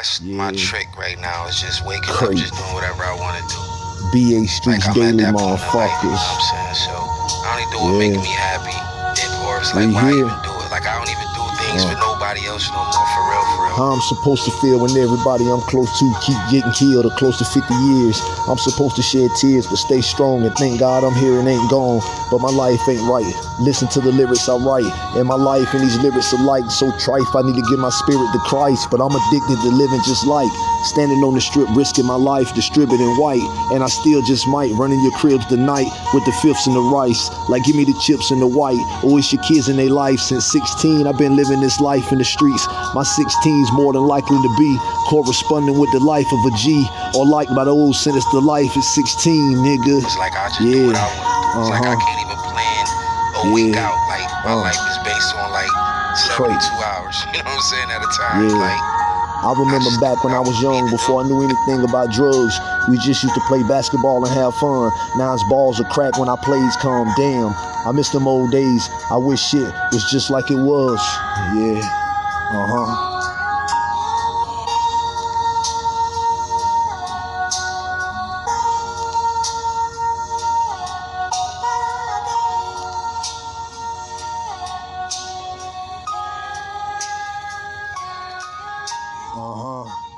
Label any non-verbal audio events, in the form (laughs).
that's my trick right now. Is just waking up, Crazy. just doing whatever I want to do. BA Streets I'm Daily that point in life, you know motherfuckers. I'm saying? So I only do what Yeah. make me happy. Or it's like We why here. even do it? Like I don't even do things Uh. for nobody else no more. For real, for real. How I'm supposed to feel when everybody I'm close to keep getting killed or close to 50 years. I'm supposed to shed tears but stay strong and thank God I'm here and ain't gone. But my life ain't right. Listen to the lyrics I write. And my life and these lyrics are like so trife. I need to give my spirit to Christ. But I'm addicted to living just like standing on the strip, risking my life, distributing white. And I still just might run in your cribs tonight with the fifths and the rice. Like give me the chips and the white. It's your kids in their life. Since 16, I've been living this life the streets. My 16's more than likely to be corresponding with the life of a G. Or like by the old sentence, the life is 16, nigga. It's like I just do what I Yeah. want to do. It's like I Uh-huh. can't even plan a week Yeah. out. Like my Uh. life is based on like Crazy. 72 hours. (laughs) You know what I'm saying? At a time. Yeah. Like I remember back when I was young, before I knew anything about drugs, we just used to play basketball and have fun. Now it's balls of crack when our plays come. Damn, I miss them old days. I wish shit was just like it was. Yeah, uh huh. Uh huh.